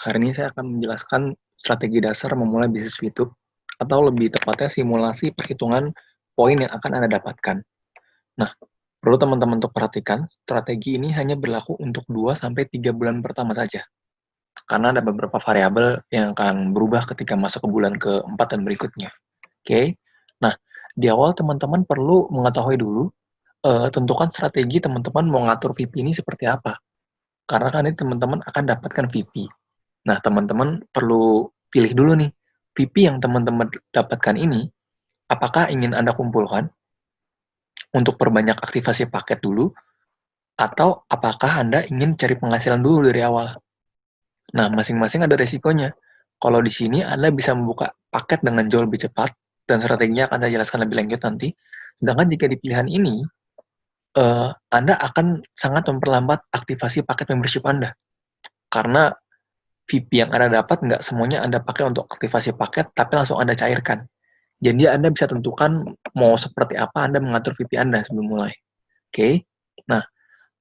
Hari ini saya akan menjelaskan strategi dasar memulai bisnis YouTube, atau lebih tepatnya simulasi perhitungan poin yang akan Anda dapatkan. Nah, perlu teman-teman untuk perhatikan, strategi ini hanya berlaku untuk 2-3 bulan pertama saja. Karena ada beberapa variabel yang akan berubah ketika masuk ke bulan keempat dan berikutnya. Oke, nah di awal teman-teman perlu mengetahui dulu, uh, tentukan strategi teman-teman mau ngatur VP ini seperti apa. Karena kan ini teman-teman akan dapatkan VP. Nah, teman-teman perlu pilih dulu nih, VP yang teman-teman dapatkan ini, apakah ingin Anda kumpulkan untuk perbanyak aktivasi paket dulu, atau apakah Anda ingin cari penghasilan dulu dari awal? Nah, masing-masing ada resikonya. Kalau di sini Anda bisa membuka paket dengan jauh lebih cepat, dan strateginya akan saya jelaskan lebih lanjut nanti. Sedangkan jika di pilihan ini, uh, Anda akan sangat memperlambat aktivasi paket membership Anda. Karena VP yang Anda dapat nggak semuanya Anda pakai untuk aktivasi paket, tapi langsung Anda cairkan. Jadi Anda bisa tentukan mau seperti apa Anda mengatur VP Anda sebelum mulai. Oke, okay? nah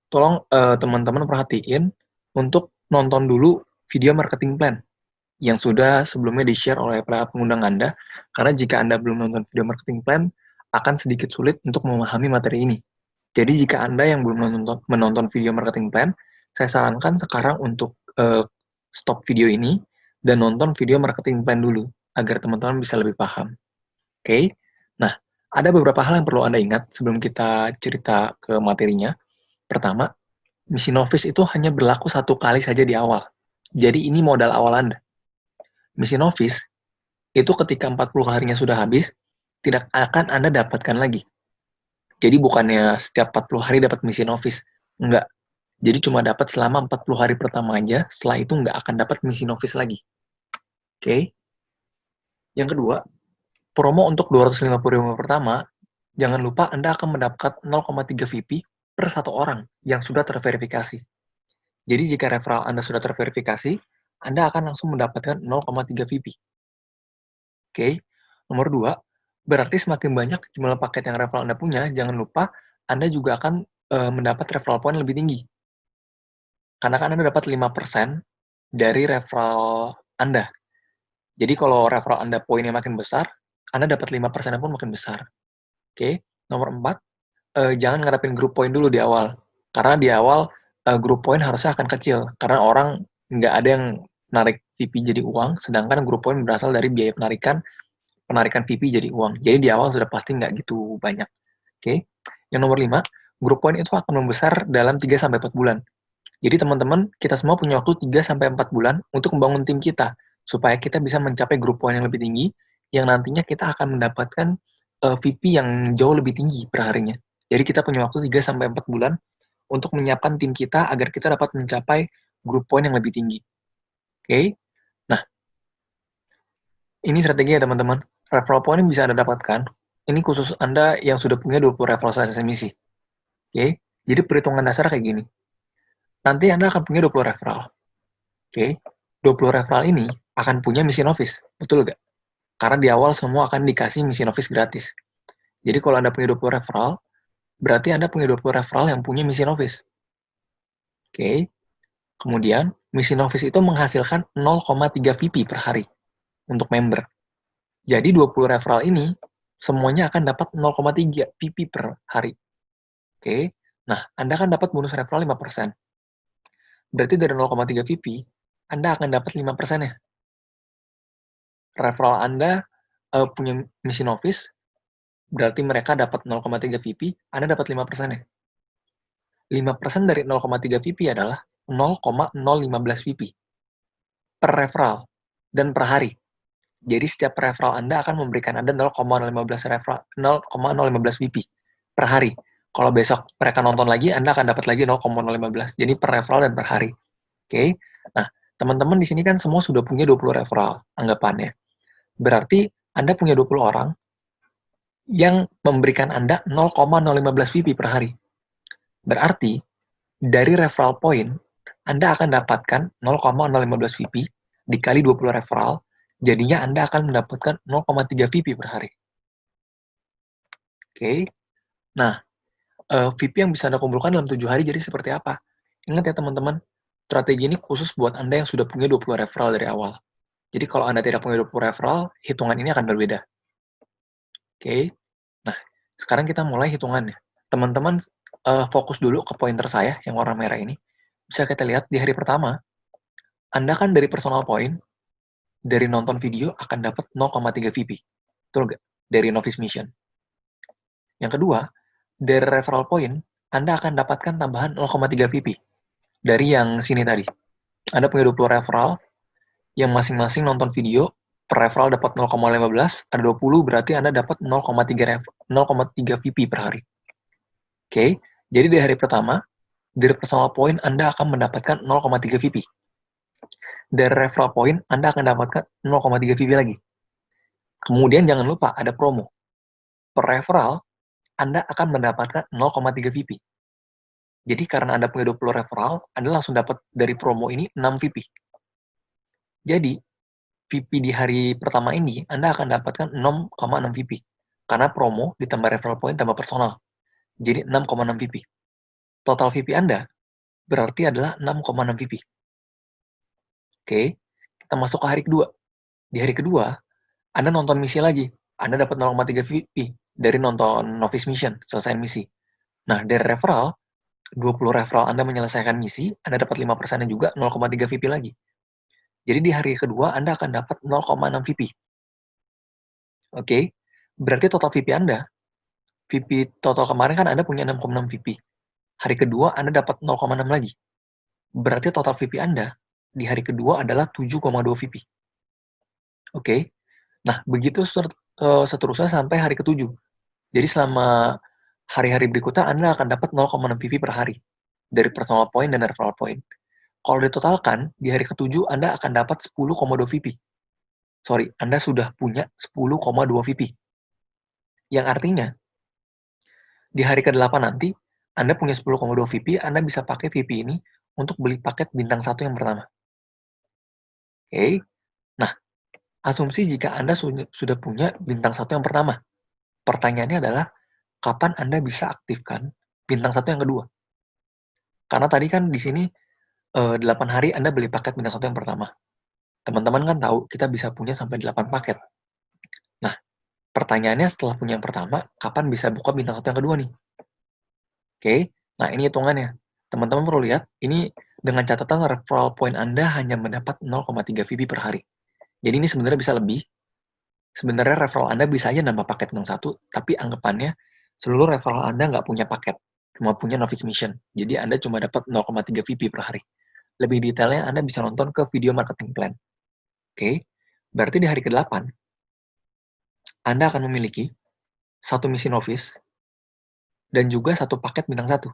tolong eh, teman-teman uh, perhatiin untuk nonton dulu video marketing plan yang sudah sebelumnya di-share oleh para pengundang Anda, karena jika Anda belum nonton video marketing plan, akan sedikit sulit untuk memahami materi ini. Jadi jika Anda yang belum menonton, menonton video marketing plan, saya sarankan sekarang untuk uh, stop video ini dan nonton video marketing plan dulu, agar teman-teman bisa lebih paham. Oke, okay? nah ada beberapa hal yang perlu Anda ingat sebelum kita cerita ke materinya. Pertama, misi novice itu hanya berlaku satu kali saja di awal. Jadi ini modal awal Anda. Misi novice itu ketika 40 harinya sudah habis, tidak akan Anda dapatkan lagi. Jadi bukannya setiap 40 hari dapat misi novice. Enggak. Jadi cuma dapat selama 40 hari pertama aja, setelah itu nggak akan dapat misi novice lagi. Oke. Okay? Yang kedua, promo untuk 250 ribu pertama, jangan lupa Anda akan mendapat 0,3 VP per satu orang yang sudah terverifikasi. Jadi jika referral Anda sudah terverifikasi, Anda akan langsung mendapatkan 0,3 VP. Oke, nomor dua, berarti semakin banyak jumlah paket yang referral Anda punya, jangan lupa Anda juga akan e, mendapat referral point lebih tinggi. Karena kan Anda dapat 5% dari referral Anda. Jadi kalau referral Anda poinnya makin besar, Anda dapat 5% pun makin besar. Oke, nomor empat, e, jangan ngarepin grup point dulu di awal. Karena di awal uh, grup poin harusnya akan kecil karena orang nggak ada yang narik VP jadi uang, sedangkan grup poin berasal dari biaya penarikan penarikan VP jadi uang. Jadi di awal sudah pasti nggak gitu banyak. Oke. Okay? Yang nomor 5, grup poin itu akan membesar dalam 3 sampai 4 bulan. Jadi teman-teman, kita semua punya waktu 3 sampai 4 bulan untuk membangun tim kita supaya kita bisa mencapai grup poin yang lebih tinggi yang nantinya kita akan mendapatkan uh, eh, VP yang jauh lebih tinggi per harinya. Jadi kita punya waktu 3 sampai 4 bulan untuk menyiapkan tim kita agar kita dapat mencapai grup poin yang lebih tinggi. Oke? Okay? Nah, ini strategi ya teman-teman. Referral point bisa Anda dapatkan, ini khusus Anda yang sudah punya 20 referral selesai emisi. Oke? Okay? Jadi perhitungan dasar kayak gini. Nanti Anda akan punya 20 referral. Oke? Okay? 20 referral ini akan punya misi novice. Betul nggak? Karena di awal semua akan dikasih misi novice gratis. Jadi kalau Anda punya 20 referral, berarti Anda punya 20 referral yang punya misi novice. Oke. Okay. Kemudian, misi novice itu menghasilkan 0,3 VP per hari untuk member. Jadi 20 referral ini semuanya akan dapat 0,3 VP per hari. Oke. Okay. Nah, Anda akan dapat bonus referral 5%. Berarti dari 0,3 VP, Anda akan dapat 5% ya. Referral Anda uh, punya misi novice, berarti mereka dapat 0,3 VP, Anda dapat 5% ya. 5% dari 0,3 VP adalah 0,015 VP per referral dan per hari. Jadi setiap referral Anda akan memberikan Anda 0,015 referral 0,015 VP per hari. Kalau besok mereka nonton lagi, Anda akan dapat lagi 0,015. Jadi per referral dan per hari. Oke. Okay? Nah, teman-teman di sini kan semua sudah punya 20 referral anggapannya. Berarti Anda punya 20 orang, yang memberikan Anda 0,015 VP per hari. Berarti, dari referral point, Anda akan dapatkan 0,015 VP dikali 20 referral, jadinya Anda akan mendapatkan 0,3 VP per hari. Oke, okay. nah, uh, VP yang bisa Anda kumpulkan dalam tujuh hari jadi seperti apa. Ingat ya teman-teman, strategi ini khusus buat Anda yang sudah punya 20 referral dari awal. Jadi kalau Anda tidak punya 20 referral, hitungan ini akan berbeda. Oke, okay. nah sekarang kita mulai hitungannya. Teman-teman uh, fokus dulu ke pointer saya yang warna merah ini. Bisa kita lihat di hari pertama, Anda kan dari personal point, dari nonton video akan dapat 0,3 VP. Betul nggak? Dari novice mission. Yang kedua, dari referral point, Anda akan dapatkan tambahan 0,3 VP dari yang sini tadi. Anda punya 20 referral, yang masing-masing nonton video, per referral dapat 0,15, ada 20, berarti Anda dapat 0,3 0,3 VP per hari. Oke, okay? jadi di hari pertama, dari personal point Anda akan mendapatkan 0,3 VP. Dari referral point, Anda akan dapatkan 0,3 VP lagi. Kemudian jangan lupa ada promo. Per referral, anda akan mendapatkan 0,3 VP. Jadi karena Anda punya 20 referral, Anda langsung dapat dari promo ini 6 VP. Jadi, VP di hari pertama ini, Anda akan dapatkan 6,6 VP. Karena promo ditambah referral point tambah personal. Jadi 6,6 VP. Total VP Anda berarti adalah 6,6 VP. Oke, kita masuk ke hari kedua. Di hari kedua, Anda nonton misi lagi. Anda dapat 0,3 VP dari nonton Novice Mission, selesai misi. Nah, dari referral, 20 referral Anda menyelesaikan misi, Anda dapat 5% juga 0,3 VP lagi. Jadi di hari kedua Anda akan dapat 0,6 VP. Oke, okay? berarti total VP Anda, VP total kemarin kan Anda punya 6,6 VP. Hari kedua Anda dapat 0,6 lagi. Berarti total VP Anda di hari kedua adalah 7,2 VP. Oke, okay? nah begitu eh, seterusnya sampai hari ketujuh. Jadi selama hari-hari berikutnya Anda akan dapat 0,6 VP per hari dari personal point dan referral point. Kalau ditotalkan, di hari ketujuh Anda akan dapat 10,2 VP. Sorry, Anda sudah punya 10,2 VP. Yang artinya, di hari ke-8 nanti, Anda punya 10,2 VP, Anda bisa pakai VP ini untuk beli paket bintang satu yang pertama. Oke, nah, asumsi jika Anda sudah punya bintang satu yang pertama, Pertanyaannya adalah, kapan Anda bisa aktifkan bintang satu yang kedua? Karena tadi kan di sini uh, eh, 8 hari Anda beli paket bintang satu yang pertama. Teman-teman kan tahu kita bisa punya sampai 8 paket. Nah, pertanyaannya setelah punya yang pertama, kapan bisa buka bintang satu yang kedua nih? Oke, nah ini hitungannya. Teman-teman perlu lihat, ini dengan catatan referral point Anda hanya mendapat 0,3 VP per hari. Jadi ini sebenarnya bisa lebih, sebenarnya referral Anda bisa aja nambah paket bintang satu, tapi anggapannya seluruh referral Anda nggak punya paket, cuma punya novice mission. Jadi Anda cuma dapat 0,3 VP per hari. Lebih detailnya Anda bisa nonton ke video marketing plan. Oke, berarti di hari ke-8, Anda akan memiliki satu misi novice dan juga satu paket bintang satu.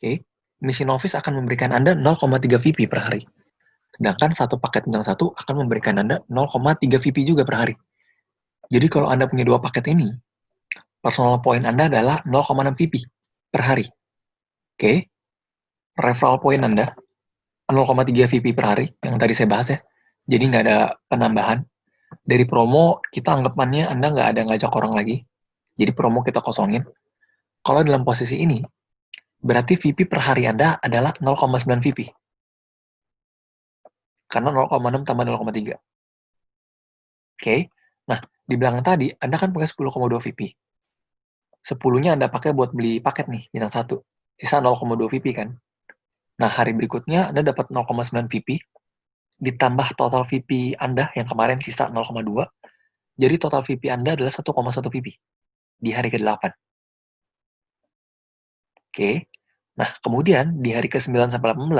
Oke, misi novice akan memberikan Anda 0,3 VP per hari. Sedangkan satu paket bintang satu akan memberikan Anda 0,3 VP juga per hari. Jadi kalau Anda punya dua paket ini, personal point Anda adalah 0,6 VP per hari. Oke, referral point Anda 0,3 VP per hari, yang tadi saya bahas ya. Jadi nggak ada penambahan. Dari promo, kita anggapannya Anda nggak ada ngajak orang lagi. Jadi promo kita kosongin. Kalau dalam posisi ini, berarti VP per hari Anda adalah 0,9 VP karena 0,6 tambah 0,3. Oke, okay. nah di belakang tadi Anda kan pakai 10,2 VP. 10-nya Anda pakai buat beli paket nih, bintang 1. Sisa 0,2 VP kan. Nah, hari berikutnya Anda dapat 0,9 VP, ditambah total VP Anda yang kemarin sisa 0,2, jadi total VP Anda adalah 1,1 VP di hari ke-8. Oke, nah kemudian di hari ke-9 sampai 18,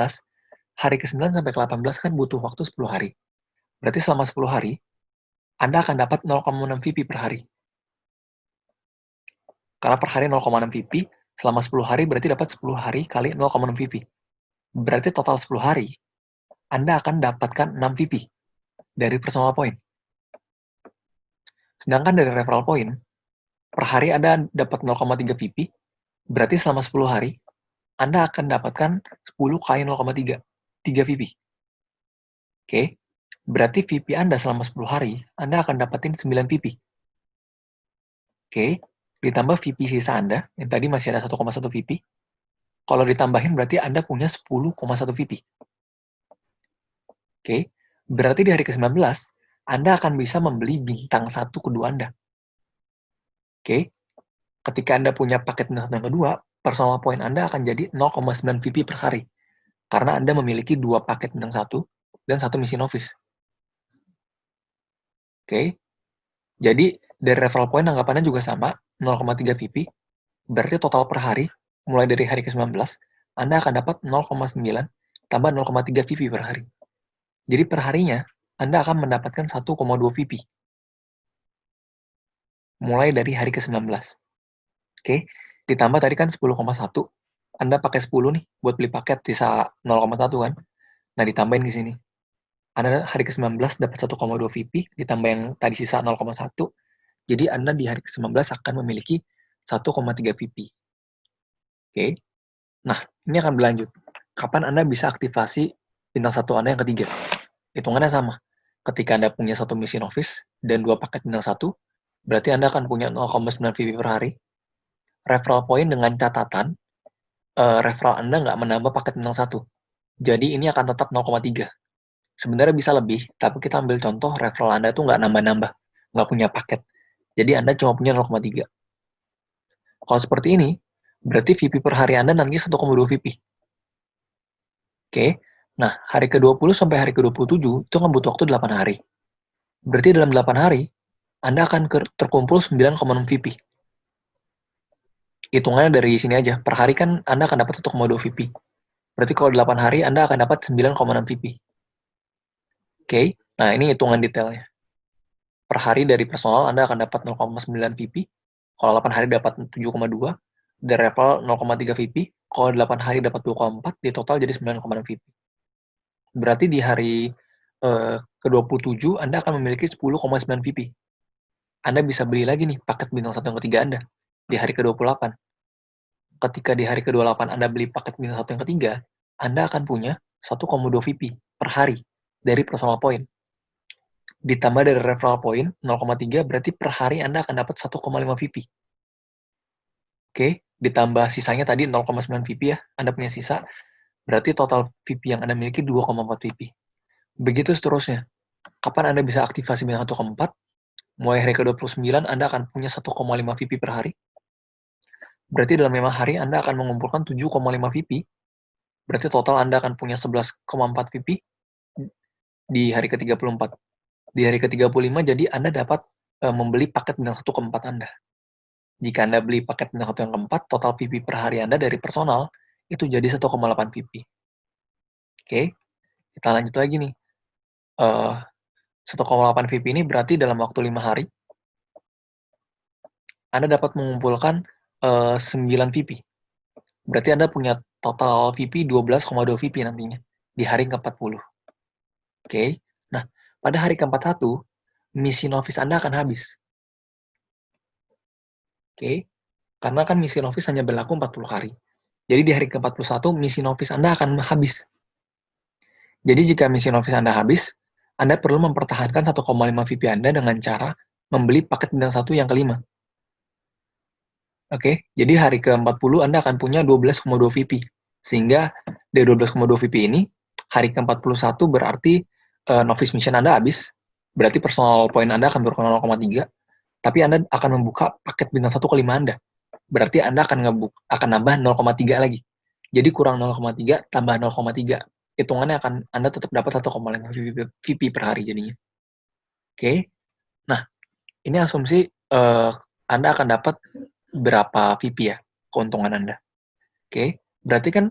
hari ke-9 sampai ke-18 kan butuh waktu 10 hari. Berarti selama 10 hari, Anda akan dapat 0,6 VP per hari. Karena per hari 0,6 VP, selama 10 hari berarti dapat 10 hari kali 0,6 VP. Berarti total 10 hari, Anda akan dapatkan 6 VP dari personal point. Sedangkan dari referral point, per hari Anda dapat 0,3 VP, berarti selama 10 hari, Anda akan dapatkan 10 kali 0,3. 3 VP. Oke, berarti VP Anda selama 10 hari, Anda akan dapetin 9 VP. Oke, ditambah VP sisa Anda, yang tadi masih ada 1,1 VP, kalau ditambahin berarti Anda punya 10,1 VP. Oke, berarti di hari ke-19, Anda akan bisa membeli bintang satu kedua Anda. Oke, ketika Anda punya paket bintang satu yang kedua, personal point Anda akan jadi 0,9 VP per hari. Karena Anda memiliki dua paket bintang satu dan satu misi novice. Oke, jadi dari referral point anggapannya juga sama, 0,3 VP, berarti total per hari, mulai dari hari ke-19, Anda akan dapat 0,9 tambah 0,3 VP per hari. Jadi per harinya, Anda akan mendapatkan 1,2 VP. Mulai dari hari ke-19. Oke, ditambah tadi kan 10,1. Anda pakai 10 nih buat beli paket, sisa 0,1 kan. Nah, ditambahin ke sini. Anda hari ke-19 dapat 1,2 VP, ditambah yang tadi sisa 0,1, jadi Anda di hari ke-19 akan memiliki 1,3 VP. Oke, nah ini akan berlanjut. Kapan Anda bisa aktivasi bintang satu Anda yang ketiga? Hitungannya sama. Ketika Anda punya satu misi novice dan dua paket bintang satu, berarti Anda akan punya 0,9 VP per hari. Referral point dengan catatan, uh, referral Anda nggak menambah paket bintang satu. Jadi ini akan tetap 0,3 Sebenarnya bisa lebih, tapi kita ambil contoh referral Anda itu nggak nambah-nambah, nggak punya paket. Jadi Anda cuma punya 0,3. Kalau seperti ini, berarti VP per hari Anda nanti 1,2 VP. Oke, nah hari ke-20 sampai hari ke-27 itu kan butuh waktu 8 hari. Berarti dalam 8 hari, Anda akan terkumpul 9,6 VP. Hitungannya dari sini aja, per hari kan Anda akan dapat 1,2 VP. Berarti kalau 8 hari, Anda akan dapat 9,6 VP. Oke, nah ini hitungan detailnya. Per hari dari personal Anda akan dapat 0,9 VP, kalau 8 hari dapat 7,2, dari level 0,3 VP, kalau 8 hari dapat 2,4, di total jadi 9,6 VP. Berarti di hari eh, ke-27 Anda akan memiliki 10,9 VP. Anda bisa beli lagi nih paket bintang satu yang ketiga Anda di hari ke-28. Ketika di hari ke-28 Anda beli paket bintang satu yang ketiga, Anda akan punya 1,2 VP per hari dari personal point. Ditambah dari referral point 0,3 berarti per hari Anda akan dapat 1,5 VP. Oke, ditambah sisanya tadi 0,9 VP ya, Anda punya sisa. Berarti total VP yang Anda miliki 2,4 VP. Begitu seterusnya. Kapan Anda bisa aktivasi bintang 1 ke 4? Mulai hari ke-29 Anda akan punya 1,5 VP per hari. Berarti dalam 5 hari Anda akan mengumpulkan 7,5 VP. Berarti total Anda akan punya 11,4 VP di hari ke-34. Di hari ke-35 jadi Anda dapat e, membeli paket bintang 1 ke-4 Anda. Jika Anda beli paket bintang 1 yang keempat, total VP per hari Anda dari personal itu jadi 1,8 VP. Oke, kita lanjut lagi nih. E, 1,8 VP ini berarti dalam waktu 5 hari, Anda dapat mengumpulkan e, 9 VP. Berarti Anda punya total VP 12,2 VP nantinya di hari ke-40. Oke. Nah, pada hari ke-41, misi novice Anda akan habis. Oke. Karena kan misi novice hanya berlaku 40 hari. Jadi di hari ke-41, misi novice Anda akan habis. Jadi jika misi novice Anda habis, Anda perlu mempertahankan 1,5 VP Anda dengan cara membeli paket bintang satu yang kelima. Oke, jadi hari ke-40 Anda akan punya 12,2 VP. Sehingga dari 12,2 VP ini, hari ke-41 berarti uh, novice mission Anda habis, berarti personal point Anda akan berkurang 0,3, tapi Anda akan membuka paket bintang 1 ke 5 Anda. Berarti Anda akan ngebuk akan nambah 0,3 lagi. Jadi kurang 0,3 tambah 0,3. Hitungannya akan Anda tetap dapat 1,5 VP, per hari jadinya. Oke. Nah, ini asumsi uh, Anda akan dapat berapa VP ya keuntungan Anda. Oke. Okay. Berarti kan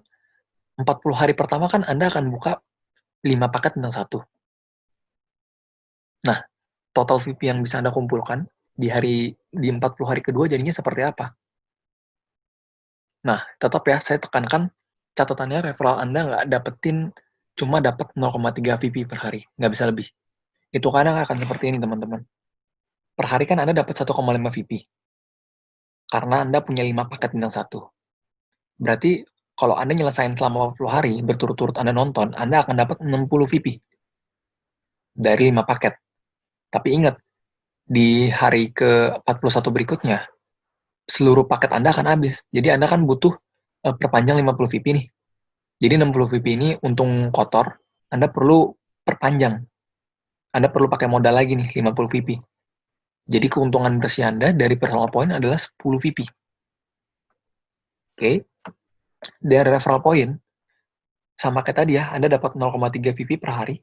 40 hari pertama kan Anda akan buka 5 paket bintang 1. Nah, total VP yang bisa Anda kumpulkan di hari di 40 hari kedua jadinya seperti apa? Nah, tetap ya, saya tekankan catatannya referral Anda nggak dapetin cuma dapat 0,3 VP per hari, nggak bisa lebih. Itu kadang akan seperti ini, teman-teman. Per hari kan Anda dapat 1,5 VP. Karena Anda punya 5 paket bintang satu. Berarti kalau Anda nyelesain selama 40 hari, berturut-turut Anda nonton, Anda akan dapat 60 VP dari 5 paket. Tapi ingat, di hari ke-41 berikutnya, seluruh paket Anda akan habis. Jadi Anda kan butuh uh, perpanjang 50 VP nih. Jadi 60 VP ini untung kotor, Anda perlu perpanjang. Anda perlu pakai modal lagi nih, 50 VP. Jadi keuntungan bersih Anda dari personal point adalah 10 VP. Oke. Okay. Dari referral point, sama kayak tadi ya, Anda dapat 0,3 VP per hari.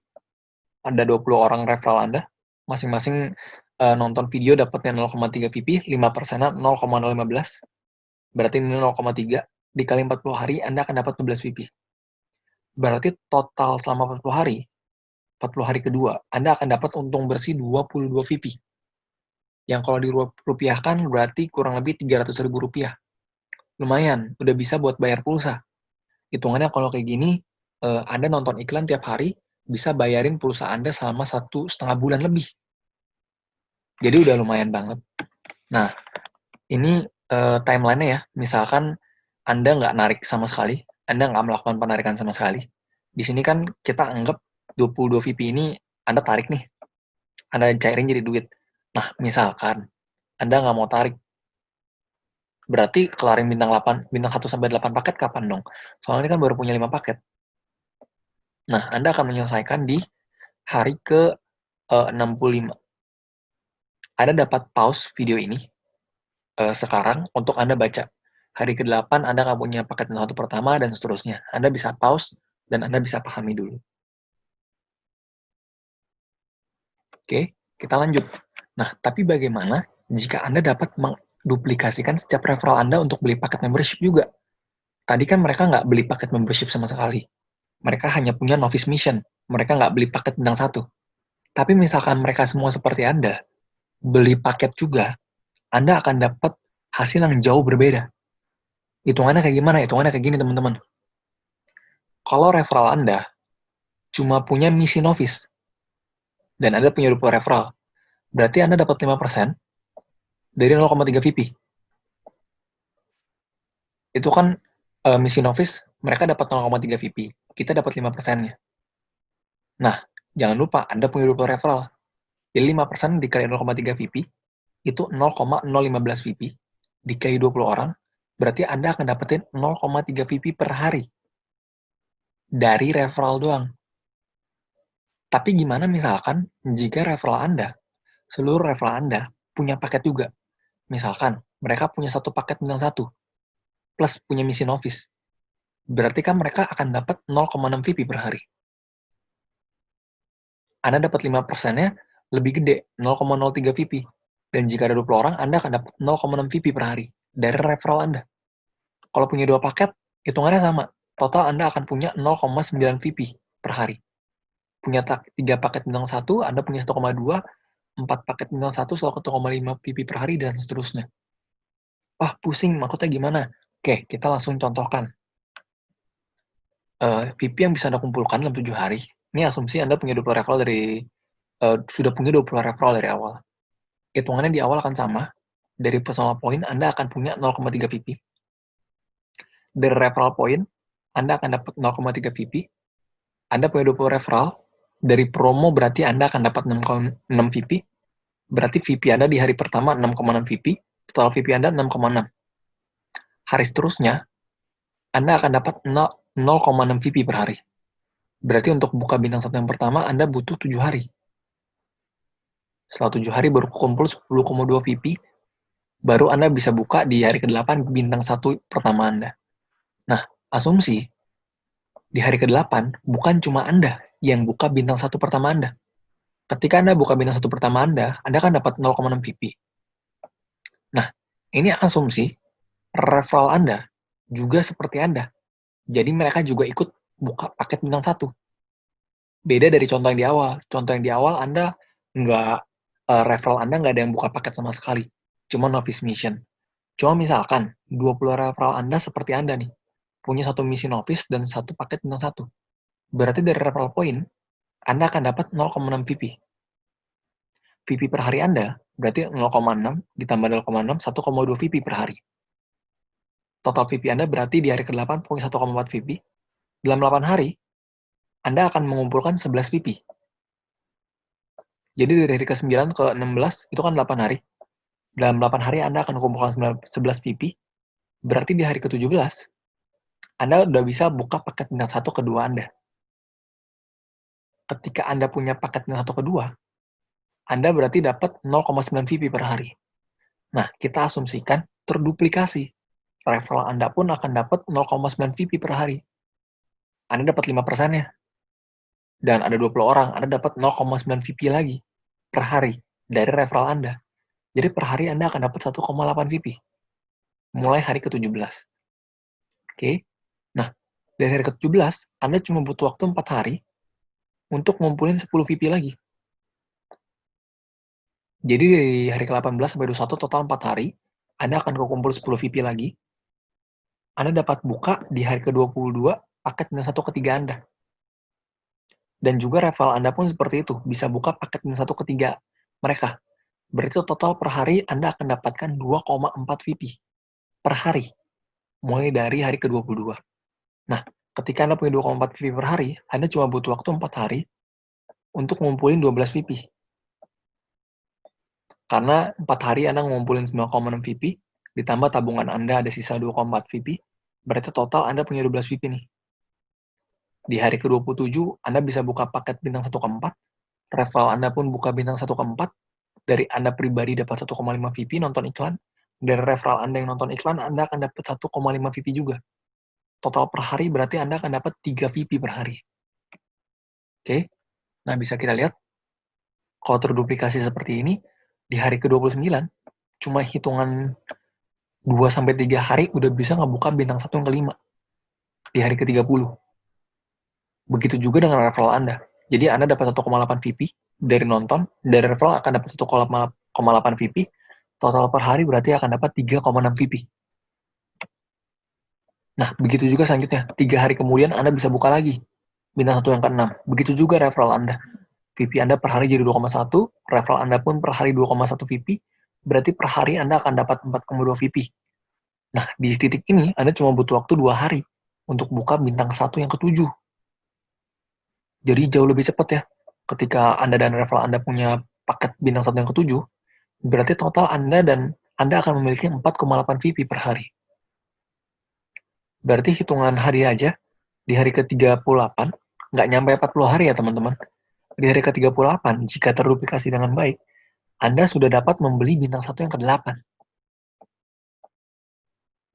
Ada 20 orang referral Anda, masing-masing uh, nonton video dapatnya 0,3 VP, 5 persennya 0,015. Berarti ini 0,3 dikali 40 hari Anda akan dapat 12 VP. Berarti total selama 40 hari, 40 hari kedua, Anda akan dapat untung bersih 22 VP. Yang kalau dirupiahkan berarti kurang lebih 300 ribu rupiah. Lumayan, udah bisa buat bayar pulsa. Hitungannya kalau kayak gini, uh, Anda nonton iklan tiap hari, bisa bayarin pulsa Anda selama satu setengah bulan lebih. Jadi udah lumayan banget. Nah, ini uh, timeline-nya ya. Misalkan Anda nggak narik sama sekali, Anda nggak melakukan penarikan sama sekali. Di sini kan kita anggap 22 VP ini Anda tarik nih. Anda cairin jadi duit. Nah, misalkan Anda nggak mau tarik, berarti kelarin bintang 8, bintang 1 sampai 8 paket kapan dong? Soalnya kan baru punya 5 paket. Nah, Anda akan menyelesaikan di hari ke uh, 65. Anda dapat pause video ini uh, sekarang untuk Anda baca. Hari ke-8 Anda nggak punya paket satu pertama dan seterusnya. Anda bisa pause dan Anda bisa pahami dulu. Oke, kita lanjut. Nah, tapi bagaimana jika Anda dapat menduplikasikan setiap referral Anda untuk beli paket membership juga? Tadi kan mereka nggak beli paket membership sama sekali. Mereka hanya punya novice mission. Mereka nggak beli paket bintang satu. Tapi misalkan mereka semua seperti Anda, beli paket juga, Anda akan dapat hasil yang jauh berbeda. Hitungannya kayak gimana? Hitungannya kayak gini, teman-teman. Kalau referral Anda cuma punya misi novice, dan Anda punya 20 referral, berarti Anda dapat 5% dari 0,3 VP. Itu kan uh, misi novice, mereka dapat 0,3 VP. Kita dapat 5%-nya. Nah, jangan lupa, Anda punya 20 referral. Jadi 5% dikali 0,3 VP, itu 0,015 VP. Dikali 20 orang, berarti Anda akan dapetin 0,3 VP per hari. Dari referral doang. Tapi gimana misalkan jika referral Anda, seluruh referral Anda punya paket juga. Misalkan, mereka punya satu paket bintang satu, plus punya misi novice. Berarti kan mereka akan dapat 0,6 VP per hari. Anda dapat 5%-nya lebih gede, 0,03 VP. Dan jika ada 20 orang, Anda akan dapat 0,6 VP per hari dari referral Anda. Kalau punya dua paket, hitungannya sama. Total Anda akan punya 0,9 VP per hari. Punya tiga paket bintang satu, Anda punya 1,2, empat paket bintang satu, selalu 1,5 VP per hari, dan seterusnya. Wah, pusing, maksudnya gimana? Oke, kita langsung contohkan. Uh, eh, VP yang bisa Anda kumpulkan dalam 7 hari, ini asumsi Anda punya 20 referral dari uh, sudah punya 20 referral dari awal. Hitungannya di awal akan sama. Dari personal point, Anda akan punya 0,3 VP. Dari referral point, Anda akan dapat 0,3 VP. Anda punya 20 referral. Dari promo berarti Anda akan dapat 6,6 VP. Berarti VP Anda di hari pertama 6,6 VP. Total VP Anda 6,6. Hari seterusnya, Anda akan dapat 0,6 VP per hari. Berarti untuk buka bintang satu yang pertama, Anda butuh 7 hari. Setelah tujuh hari baru kumpul 10,2 VP, baru Anda bisa buka di hari ke-8 bintang satu pertama Anda. Nah, asumsi di hari ke-8 bukan cuma Anda yang buka bintang satu pertama Anda. Ketika Anda buka bintang satu pertama Anda, Anda kan dapat 0,6 VP. Nah, ini asumsi referral Anda juga seperti Anda. Jadi mereka juga ikut buka paket bintang satu. Beda dari contoh yang di awal. Contoh yang di awal Anda nggak uh, referral Anda nggak ada yang buka paket sama sekali. Cuma novice mission. Cuma misalkan, 20 referral Anda seperti Anda nih. Punya satu misi novice dan satu paket bintang satu. Berarti dari referral point, Anda akan dapat 0,6 VP. VP per hari Anda berarti 0,6 ditambah 0,6, 1,2 VP per hari. Total VP Anda berarti di hari ke-8 punya 1,4 VP. Dalam 8 hari, Anda akan mengumpulkan 11 VP. Jadi dari hari ke-9 ke 16 itu kan 8 hari. dalam 8 hari Anda akan kumpulkan 11 VP, berarti di hari ke-17, Anda udah bisa buka paket bintang satu kedua Anda. Ketika Anda punya paket bintang satu kedua, Anda berarti dapat 0,9 VP per hari. Nah, kita asumsikan terduplikasi. Referral Anda pun akan dapat 0,9 VP per hari. Anda dapat 5%-nya. Dan ada 20 orang, Anda dapat 0,9 VP lagi per hari dari referral Anda. Jadi per hari Anda akan dapat 1,8 VP. Mulai hari ke-17. Oke. Nah, dari hari ke-17, Anda cuma butuh waktu 4 hari untuk ngumpulin 10 VP lagi. Jadi dari hari ke-18 sampai 21 total 4 hari, Anda akan kekumpul 10 VP lagi. Anda dapat buka di hari ke-22 paket minus satu ketiga Anda. Dan juga referral Anda pun seperti itu, bisa buka paket minus satu ketiga mereka. Berarti total per hari Anda akan dapatkan 2,4 VP per hari, mulai dari hari ke-22. Nah, ketika Anda punya 2,4 VP per hari, Anda cuma butuh waktu 4 hari untuk ngumpulin 12 VP. Karena 4 hari Anda ngumpulin 9,6 VP, ditambah tabungan Anda ada sisa 2,4 VP, berarti total Anda punya 12 VP nih. Di hari ke-27, Anda bisa buka paket bintang 1 ke 4, referral Anda pun buka bintang 1 ke 4, dari Anda pribadi dapat 1,5 VP nonton iklan, dari referral Anda yang nonton iklan, Anda akan dapat 1,5 VP juga. Total per hari berarti Anda akan dapat 3 VP per hari. Oke, nah bisa kita lihat, kalau terduplikasi seperti ini, di hari ke-29, cuma hitungan 2-3 hari udah bisa ngebuka bintang 1 yang kelima. Di hari ke-30. Begitu juga dengan referral Anda. Jadi Anda dapat 1,8 VP dari nonton, dari referral akan dapat 1,8 VP, total per hari berarti akan dapat 3,6 VP. Nah, begitu juga selanjutnya. Tiga hari kemudian Anda bisa buka lagi. Bintang satu yang ke-6. Begitu juga referral Anda. VP Anda per hari jadi 2,1, referral Anda pun per hari 2,1 VP, berarti per hari Anda akan dapat 4,2 VP. Nah, di titik ini Anda cuma butuh waktu dua hari untuk buka bintang satu yang ketujuh. Jadi jauh lebih cepat ya. Ketika Anda dan referral Anda punya paket bintang satu yang ketujuh, berarti total Anda dan Anda akan memiliki 4,8 VP per hari. Berarti hitungan hari aja, di hari ke-38, nggak nyampe 40 hari ya teman-teman. Di hari ke-38, jika terduplikasi dengan baik, Anda sudah dapat membeli bintang satu yang ke-8.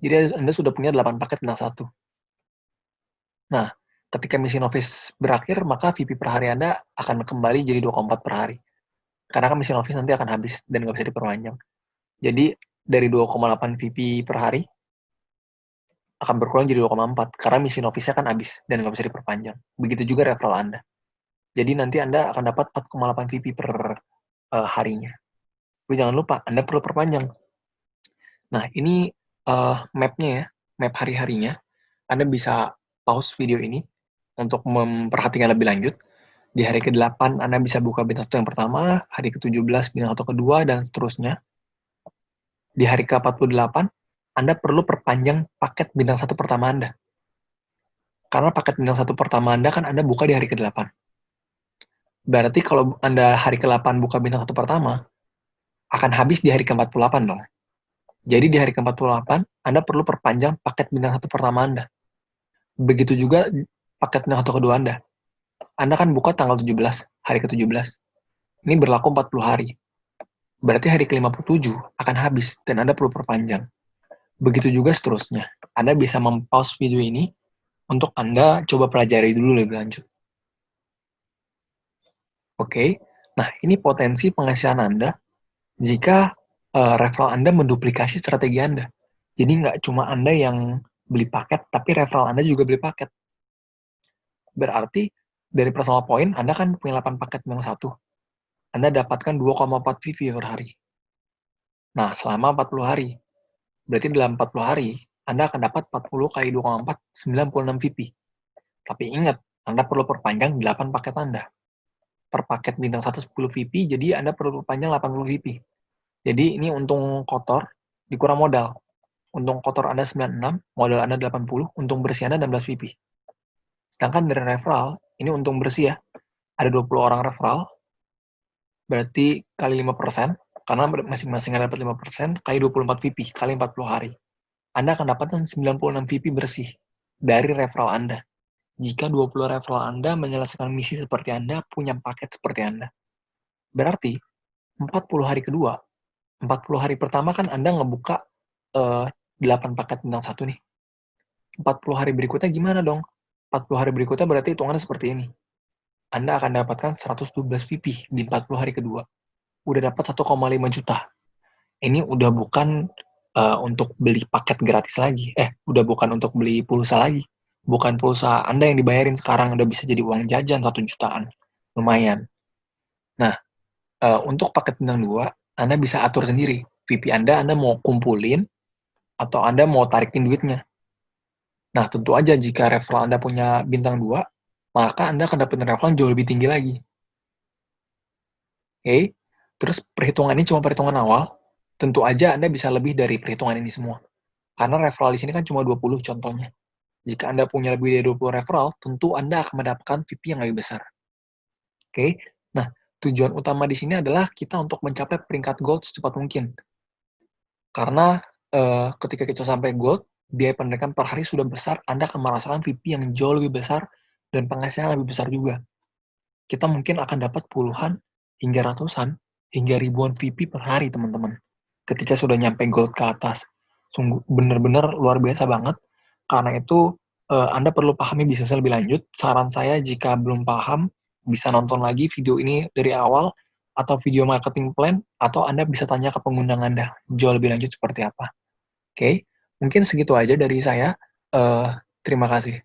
Jadi Anda sudah punya 8 paket bintang satu. Nah, ketika misi novice berakhir, maka VP per hari Anda akan kembali jadi 2,4 per hari. Karena kan misi novice nanti akan habis dan nggak bisa diperpanjang. Jadi, dari 2,8 VP per hari, akan berkurang jadi 2,4. Karena misi novice-nya kan habis dan nggak bisa diperpanjang. Begitu juga referral Anda. Jadi nanti Anda akan dapat 4,8 VP per uh, harinya. Tapi jangan lupa, Anda perlu perpanjang. Nah, ini uh, map-nya ya, map hari-harinya. Anda bisa pause video ini, untuk memperhatikan lebih lanjut. Di hari ke-8, Anda bisa buka bintang satu yang pertama, hari ke-17 bintang satu kedua, dan seterusnya. Di hari ke-48, Anda perlu perpanjang paket bintang satu pertama Anda. Karena paket bintang satu pertama Anda kan Anda buka di hari ke-8. Berarti kalau Anda hari ke-8 buka bintang satu pertama, akan habis di hari ke-48 dong. Jadi di hari ke-48, Anda perlu perpanjang paket bintang satu pertama Anda. Begitu juga paketnya atau kedua Anda. Anda kan buka tanggal 17, hari ke-17. Ini berlaku 40 hari. Berarti hari ke-57 akan habis dan Anda perlu perpanjang. Begitu juga seterusnya. Anda bisa mempause video ini untuk Anda coba pelajari dulu lebih lanjut. Oke, nah ini potensi penghasilan Anda jika uh, referral Anda menduplikasi strategi Anda. Jadi nggak cuma Anda yang beli paket, tapi referral Anda juga beli paket. Berarti dari personal point, Anda kan punya 8 paket yang satu. Anda dapatkan 2,4 VP per hari. Nah, selama 40 hari. Berarti dalam 40 hari, Anda akan dapat 40 kali 2,4, 96 VP. Tapi ingat, Anda perlu perpanjang 8 paket Anda. Per paket bintang 1 10 VP, jadi Anda perlu perpanjang 80 VP. Jadi ini untung kotor, dikurang modal. Untung kotor Anda 96, modal Anda 80, untung bersih Anda 16 VP. Sedangkan dari referral, ini untung bersih ya. Ada 20 orang referral, berarti kali 5%, Karena masing-masing dapat 5%, kali 24 VP, kali 40 hari. Anda akan dapatkan 96 VP bersih dari referral Anda. Jika 20 referral Anda menyelesaikan misi seperti Anda, punya paket seperti Anda. Berarti, 40 hari kedua, 40 hari pertama kan Anda ngebuka uh, 8 paket bintang satu nih. 40 hari berikutnya gimana dong? 40 hari berikutnya berarti hitungannya seperti ini. Anda akan dapatkan 112 VP di 40 hari kedua. Udah dapat 1,5 juta. Ini udah bukan uh, untuk beli paket gratis lagi. Eh, udah bukan untuk beli pulsa lagi. Bukan pulsa Anda yang dibayarin sekarang udah bisa jadi uang jajan 1 jutaan. Lumayan. Nah, uh, untuk paket bintang 2, Anda bisa atur sendiri. VP Anda, Anda mau kumpulin, atau Anda mau tarikin duitnya. Nah, tentu aja jika referral Anda punya bintang 2, maka Anda akan dapat referral jauh lebih tinggi lagi. Oke, okay? Terus perhitungan ini cuma perhitungan awal, tentu aja Anda bisa lebih dari perhitungan ini semua. Karena referral di sini kan cuma 20 contohnya. Jika Anda punya lebih dari 20 referral, tentu Anda akan mendapatkan VP yang lebih besar. Oke, okay? nah tujuan utama di sini adalah kita untuk mencapai peringkat gold secepat mungkin. Karena uh, ketika kita sampai gold, biaya pendidikan per hari sudah besar, Anda akan merasakan VP yang jauh lebih besar dan penghasilan lebih besar juga. Kita mungkin akan dapat puluhan hingga ratusan hingga ribuan VP per hari, teman-teman. Ketika sudah nyampe gold ke atas. Sungguh benar-benar luar biasa banget. Karena itu uh, Anda perlu pahami bisnis lebih lanjut. Saran saya jika belum paham, bisa nonton lagi video ini dari awal atau video marketing plan atau Anda bisa tanya ke pengundang Anda jauh lebih lanjut seperti apa. Oke. Okay? Mungkin segitu aja dari saya. Uh, terima kasih.